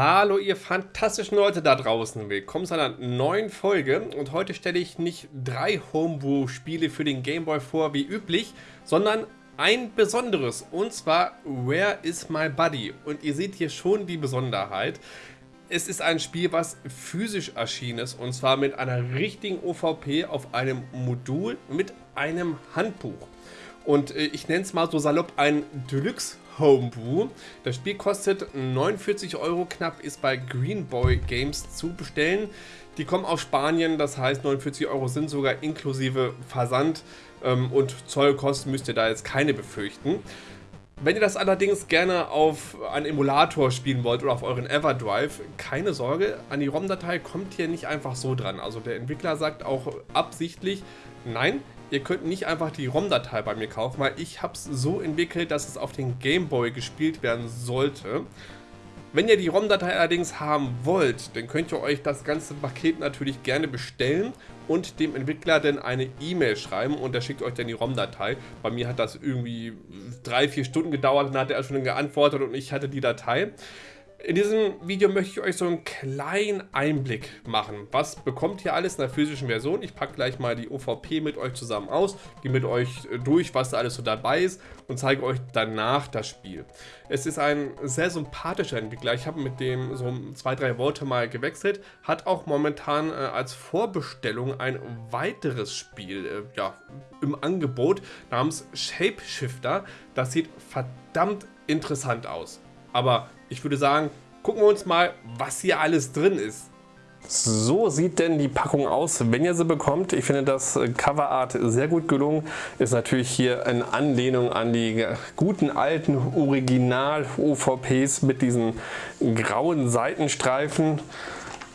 Hallo ihr fantastischen Leute da draußen, willkommen zu einer neuen Folge und heute stelle ich nicht drei Homebrew-Spiele für den Gameboy vor wie üblich, sondern ein besonderes und zwar Where is my Buddy und ihr seht hier schon die Besonderheit. Es ist ein Spiel, was physisch erschienen ist und zwar mit einer richtigen OVP auf einem Modul mit einem Handbuch. Und äh, ich nenne es mal so salopp ein Deluxe Homebrew. Das Spiel kostet 49 Euro knapp, ist bei Greenboy Games zu bestellen. Die kommen aus Spanien, das heißt 49 Euro sind sogar inklusive Versand ähm, und Zollkosten müsst ihr da jetzt keine befürchten. Wenn ihr das allerdings gerne auf einen Emulator spielen wollt oder auf euren Everdrive, keine Sorge, an die ROM-Datei kommt hier nicht einfach so dran. Also der Entwickler sagt auch absichtlich, nein, ihr könnt nicht einfach die ROM-Datei bei mir kaufen, weil ich habe es so entwickelt, dass es auf den Gameboy gespielt werden sollte. Wenn ihr die ROM-Datei allerdings haben wollt, dann könnt ihr euch das ganze Paket natürlich gerne bestellen und dem Entwickler dann eine E-Mail schreiben und der schickt euch dann die ROM-Datei. Bei mir hat das irgendwie drei, vier Stunden gedauert, dann hat er schon geantwortet und ich hatte die Datei. In diesem Video möchte ich euch so einen kleinen Einblick machen. Was bekommt ihr alles in der physischen Version? Ich packe gleich mal die OVP mit euch zusammen aus, gehe mit euch durch, was da alles so dabei ist und zeige euch danach das Spiel. Es ist ein sehr sympathischer Entwickler. Ich habe mit dem so zwei, drei Worte mal gewechselt. Hat auch momentan äh, als Vorbestellung ein weiteres Spiel äh, ja, im Angebot namens Shapeshifter. Das sieht verdammt interessant aus. Aber ich würde sagen, gucken wir uns mal, was hier alles drin ist. So sieht denn die Packung aus, wenn ihr sie bekommt. Ich finde das Coverart sehr gut gelungen. Ist natürlich hier in Anlehnung an die guten alten Original-OVPs mit diesen grauen Seitenstreifen.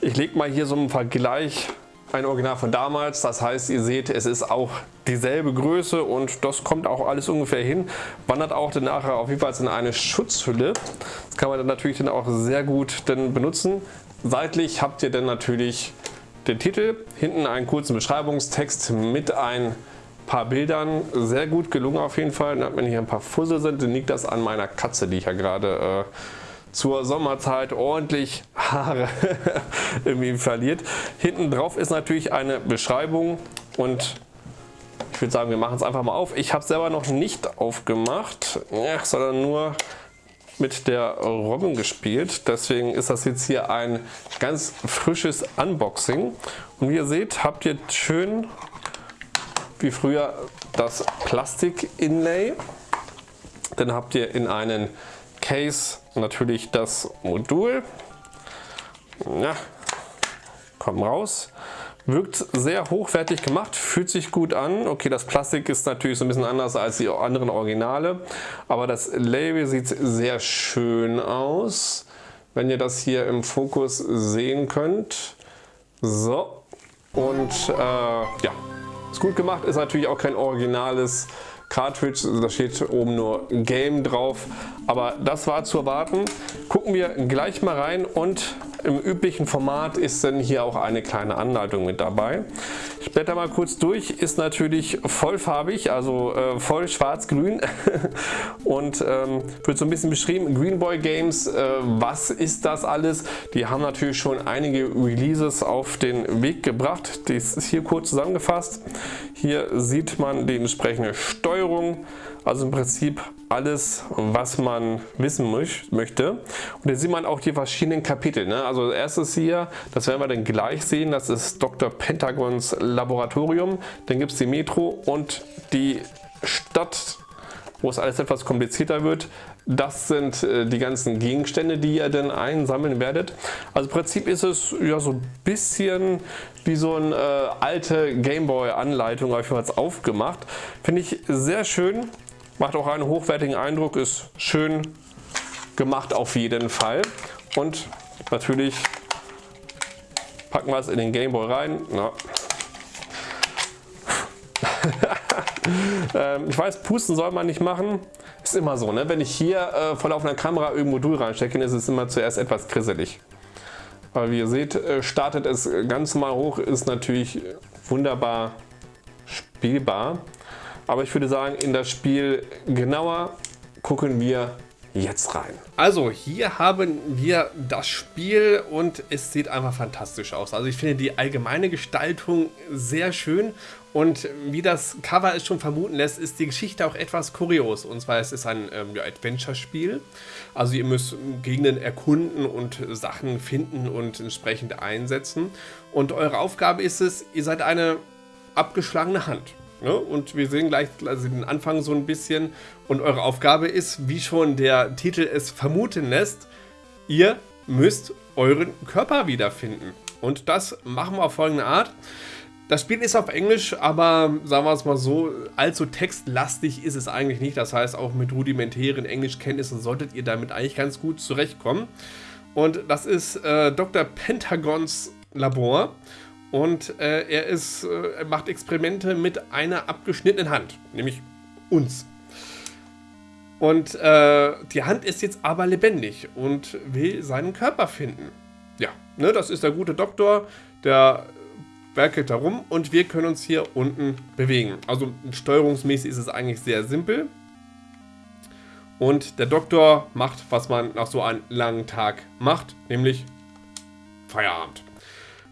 Ich lege mal hier so einen Vergleich ein Original von damals. Das heißt, ihr seht, es ist auch dieselbe Größe und das kommt auch alles ungefähr hin. Wandert auch dann nachher auf jeden Fall in eine Schutzhülle. Das kann man dann natürlich dann auch sehr gut dann benutzen. Seitlich habt ihr dann natürlich den Titel, hinten einen kurzen Beschreibungstext mit ein paar Bildern. Sehr gut gelungen auf jeden Fall. Wenn hier ein paar Fussel sind, dann liegt das an meiner Katze, die ich ja gerade äh, zur Sommerzeit ordentlich Haare irgendwie verliert. Hinten drauf ist natürlich eine Beschreibung und ich würde sagen, wir machen es einfach mal auf. Ich habe es selber noch nicht aufgemacht, sondern nur mit der Robin gespielt. Deswegen ist das jetzt hier ein ganz frisches Unboxing. Und wie ihr seht, habt ihr schön wie früher das Plastik-Inlay. Dann habt ihr in einen Case natürlich das Modul. Ja, kommt raus. Wirkt sehr hochwertig gemacht, fühlt sich gut an. Okay, das Plastik ist natürlich so ein bisschen anders als die anderen Originale, aber das Label sieht sehr schön aus. Wenn ihr das hier im Fokus sehen könnt. So, und äh, ja, ist gut gemacht, ist natürlich auch kein originales Cartridge, da steht oben nur Game drauf, aber das war zu erwarten. Gucken wir gleich mal rein und im üblichen Format ist dann hier auch eine kleine Anleitung mit dabei. Ich blätter mal kurz durch, ist natürlich vollfarbig, also äh, voll schwarz-grün und ähm, wird so ein bisschen beschrieben. Greenboy Games, äh, was ist das alles? Die haben natürlich schon einige Releases auf den Weg gebracht. Das ist hier kurz zusammengefasst. Hier sieht man die entsprechende Steuerung, also im Prinzip alles, was man wissen möchte. Und hier sieht man auch die verschiedenen Kapitel. Ne? Also erstes hier, das werden wir dann gleich sehen, das ist Dr. Pentagons Laboratorium. Dann gibt es die Metro und die Stadt, wo es alles etwas komplizierter wird. Das sind äh, die ganzen Gegenstände, die ihr dann einsammeln werdet. Also im Prinzip ist es ja so ein bisschen wie so eine äh, alte Gameboy-Anleitung aufgemacht. Finde ich sehr schön. Macht auch einen hochwertigen Eindruck, ist schön gemacht auf jeden Fall. Und natürlich packen wir es in den Gameboy rein. Na. Ähm, ich weiß, pusten soll man nicht machen. Ist immer so, ne? wenn ich hier äh, voll auf einer Kamera irgendein Modul reinstecke, ist es immer zuerst etwas krisselig. Aber wie ihr seht, äh, startet es ganz normal hoch, ist natürlich wunderbar spielbar. Aber ich würde sagen, in das Spiel genauer gucken wir jetzt rein. Also hier haben wir das Spiel und es sieht einfach fantastisch aus. Also ich finde die allgemeine Gestaltung sehr schön und wie das Cover es schon vermuten lässt, ist die Geschichte auch etwas kurios. Und zwar es ist ein ähm, Adventure-Spiel. Also ihr müsst Gegenden erkunden und Sachen finden und entsprechend einsetzen. Und eure Aufgabe ist es, ihr seid eine abgeschlagene Hand. Ne? Und wir sehen gleich also den Anfang so ein bisschen. Und eure Aufgabe ist, wie schon der Titel es vermuten lässt, ihr müsst euren Körper wiederfinden. Und das machen wir auf folgende Art. Das Spiel ist auf Englisch, aber sagen wir es mal so, allzu textlastig ist es eigentlich nicht. Das heißt, auch mit rudimentären Englischkenntnissen solltet ihr damit eigentlich ganz gut zurechtkommen. Und das ist äh, Dr. Pentagons Labor. Und äh, er, ist, äh, macht Experimente mit einer abgeschnittenen Hand, nämlich uns. Und äh, die Hand ist jetzt aber lebendig und will seinen Körper finden. Ja, ne, das ist der gute Doktor, der werkelt da rum und wir können uns hier unten bewegen. Also steuerungsmäßig ist es eigentlich sehr simpel. Und der Doktor macht, was man nach so einem langen Tag macht, nämlich Feierabend.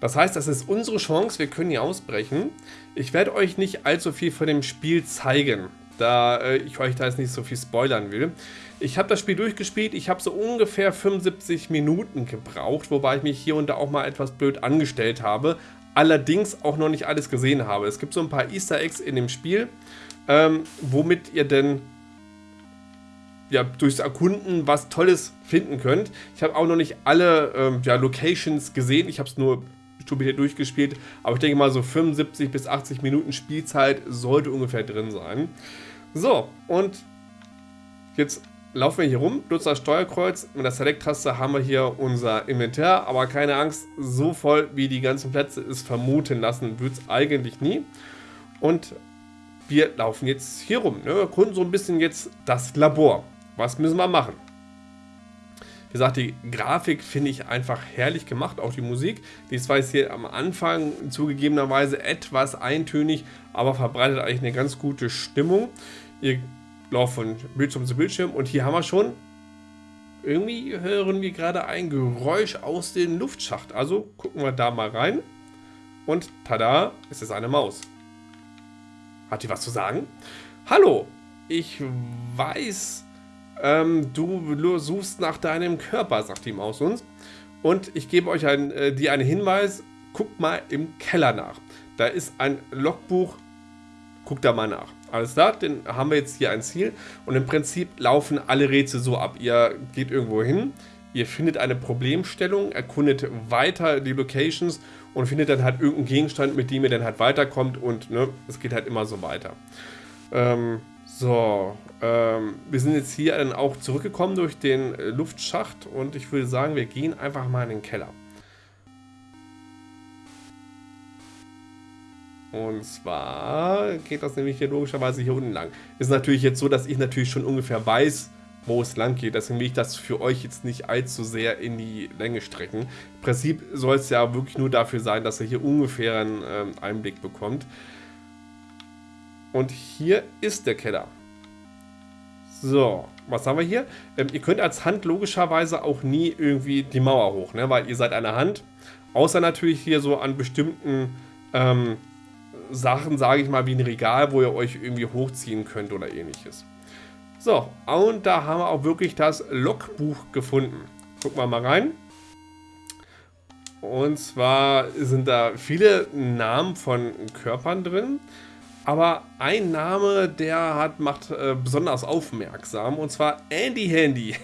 Das heißt, das ist unsere Chance, wir können hier ausbrechen. Ich werde euch nicht allzu viel von dem Spiel zeigen, da äh, ich euch da jetzt nicht so viel spoilern will. Ich habe das Spiel durchgespielt, ich habe so ungefähr 75 Minuten gebraucht, wobei ich mich hier und da auch mal etwas blöd angestellt habe, allerdings auch noch nicht alles gesehen habe. Es gibt so ein paar Easter Eggs in dem Spiel, ähm, womit ihr denn ja, durchs Erkunden was Tolles finden könnt. Ich habe auch noch nicht alle ähm, ja, Locations gesehen, ich habe es nur stupider durchgespielt. Aber ich denke mal, so 75 bis 80 Minuten Spielzeit sollte ungefähr drin sein. So, und jetzt laufen wir hier rum, nutzen das Steuerkreuz. Mit der Select-Taste haben wir hier unser Inventar. Aber keine Angst, so voll wie die ganzen Plätze es vermuten lassen, wird es eigentlich nie. Und wir laufen jetzt hier rum. Ne? Wir erkunden so ein bisschen jetzt das Labor. Was müssen wir machen? Wie gesagt, die Grafik finde ich einfach herrlich gemacht, auch die Musik. Die ist zwar jetzt hier am Anfang zugegebenerweise etwas eintönig, aber verbreitet eigentlich eine ganz gute Stimmung. Ihr lauft von Bildschirm zu Bildschirm und hier haben wir schon, irgendwie hören wir gerade ein Geräusch aus dem Luftschacht. Also gucken wir da mal rein und tada, es ist eine Maus. Hat die was zu sagen? Hallo, ich weiß, ähm, du suchst nach deinem Körper, sagt die Maus uns. Und ich gebe euch ein, äh, dir einen Hinweis, guckt mal im Keller nach. Da ist ein Logbuch, guckt da mal nach. Alles klar, dann haben wir jetzt hier ein Ziel und im Prinzip laufen alle Rätsel so ab. Ihr geht irgendwo hin, ihr findet eine Problemstellung, erkundet weiter die Locations und findet dann halt irgendeinen Gegenstand, mit dem ihr dann halt weiterkommt und ne, es geht halt immer so weiter. Ähm, so, ähm, wir sind jetzt hier dann auch zurückgekommen durch den äh, Luftschacht und ich würde sagen, wir gehen einfach mal in den Keller. Und zwar geht das nämlich hier logischerweise hier unten lang. Ist natürlich jetzt so, dass ich natürlich schon ungefähr weiß, wo es lang geht. Deswegen will ich das für euch jetzt nicht allzu sehr in die Länge strecken. Im Prinzip soll es ja wirklich nur dafür sein, dass ihr hier ungefähr einen ähm, Einblick bekommt. Und hier ist der Keller. So, was haben wir hier? Ähm, ihr könnt als Hand logischerweise auch nie irgendwie die Mauer hoch, ne? weil ihr seid eine Hand. Außer natürlich hier so an bestimmten ähm, Sachen, sage ich mal, wie ein Regal, wo ihr euch irgendwie hochziehen könnt oder ähnliches. So, und da haben wir auch wirklich das Logbuch gefunden. Gucken wir mal rein. Und zwar sind da viele Namen von Körpern drin. Aber ein Name, der hat, macht äh, besonders aufmerksam, und zwar Andy Handy.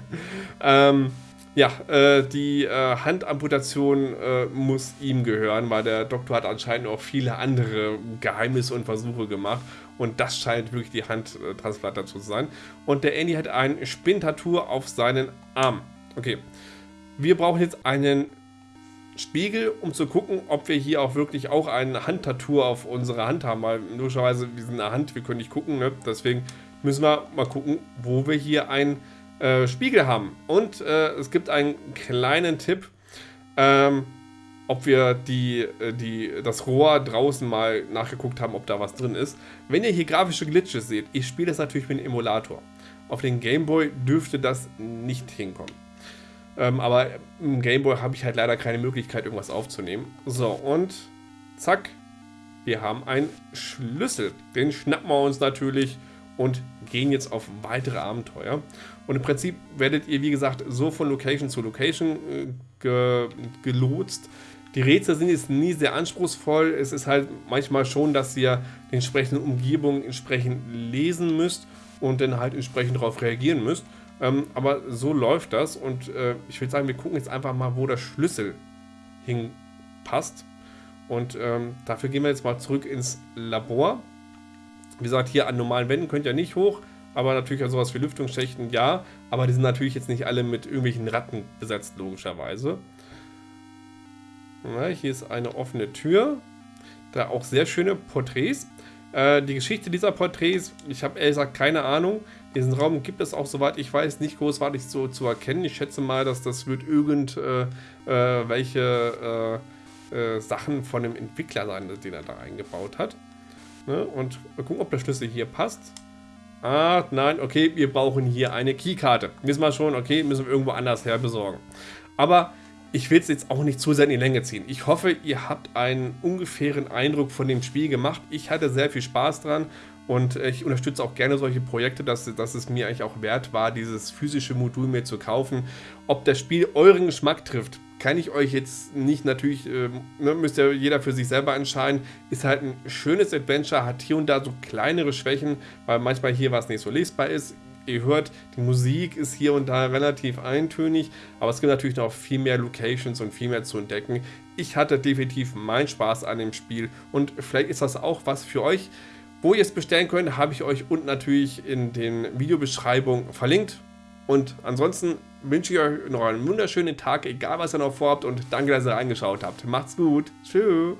ähm, ja, äh, die äh, Handamputation äh, muss ihm gehören, weil der Doktor hat anscheinend auch viele andere Geheimnisse und Versuche gemacht. Und das scheint wirklich die Handtransplantation zu sein. Und der Andy hat ein Spintattoo auf seinen Arm. Okay, wir brauchen jetzt einen Spiegel, um zu gucken, ob wir hier auch wirklich auch ein Handtattoo auf unserer Hand haben. Weil logischerweise, wir sind eine Hand, wir können nicht gucken. Ne? Deswegen müssen wir mal gucken, wo wir hier einen äh, Spiegel haben. Und äh, es gibt einen kleinen Tipp, ähm, ob wir die, äh, die, das Rohr draußen mal nachgeguckt haben, ob da was drin ist. Wenn ihr hier grafische Glitches seht, ich spiele das natürlich mit dem Emulator. Auf den Gameboy dürfte das nicht hinkommen. Ähm, aber im Gameboy habe ich halt leider keine Möglichkeit, irgendwas aufzunehmen. So, und zack, wir haben einen Schlüssel. Den schnappen wir uns natürlich und gehen jetzt auf weitere Abenteuer. Und im Prinzip werdet ihr, wie gesagt, so von Location zu Location äh, ge gelotst. Die Rätsel sind jetzt nie sehr anspruchsvoll. Es ist halt manchmal schon, dass ihr die entsprechenden Umgebungen entsprechend lesen müsst und dann halt entsprechend darauf reagieren müsst. Ähm, aber so läuft das und äh, ich würde sagen, wir gucken jetzt einfach mal, wo der Schlüssel hinpasst. Und ähm, dafür gehen wir jetzt mal zurück ins Labor. Wie gesagt, hier an normalen Wänden könnt ihr nicht hoch, aber natürlich an sowas wie Lüftungsschächten ja. Aber die sind natürlich jetzt nicht alle mit irgendwelchen Ratten besetzt, logischerweise. Ja, hier ist eine offene Tür. Da auch sehr schöne Porträts. Äh, die Geschichte dieser Porträts, ich habe ehrlich gesagt keine Ahnung. Diesen Raum gibt es auch, soweit ich weiß, nicht großartig so zu erkennen. Ich schätze mal, dass das wird irgendwelche äh, äh, äh, Sachen von dem Entwickler sein, den er da eingebaut hat. Ne? Und gucken, ob der Schlüssel hier passt. Ah, nein, okay, wir brauchen hier eine Keykarte. Wissen wir schon, okay, müssen wir irgendwo anders her besorgen. Aber ich will es jetzt auch nicht zu sehr in die Länge ziehen. Ich hoffe, ihr habt einen ungefähren Eindruck von dem Spiel gemacht. Ich hatte sehr viel Spaß dran und ich unterstütze auch gerne solche Projekte, dass, dass es mir eigentlich auch wert war, dieses physische Modul mir zu kaufen. Ob das Spiel euren Geschmack trifft, kann ich euch jetzt nicht natürlich, äh, müsst ja jeder für sich selber entscheiden. Ist halt ein schönes Adventure, hat hier und da so kleinere Schwächen, weil manchmal hier was nicht so lesbar ist. Ihr hört, die Musik ist hier und da relativ eintönig, aber es gibt natürlich noch viel mehr Locations und viel mehr zu entdecken. Ich hatte definitiv meinen Spaß an dem Spiel und vielleicht ist das auch was für euch. Wo ihr es bestellen könnt, habe ich euch unten natürlich in den Videobeschreibungen verlinkt. Und ansonsten wünsche ich euch noch einen wunderschönen Tag, egal was ihr noch vorhabt und danke, dass ihr reingeschaut habt. Macht's gut. Tschüss.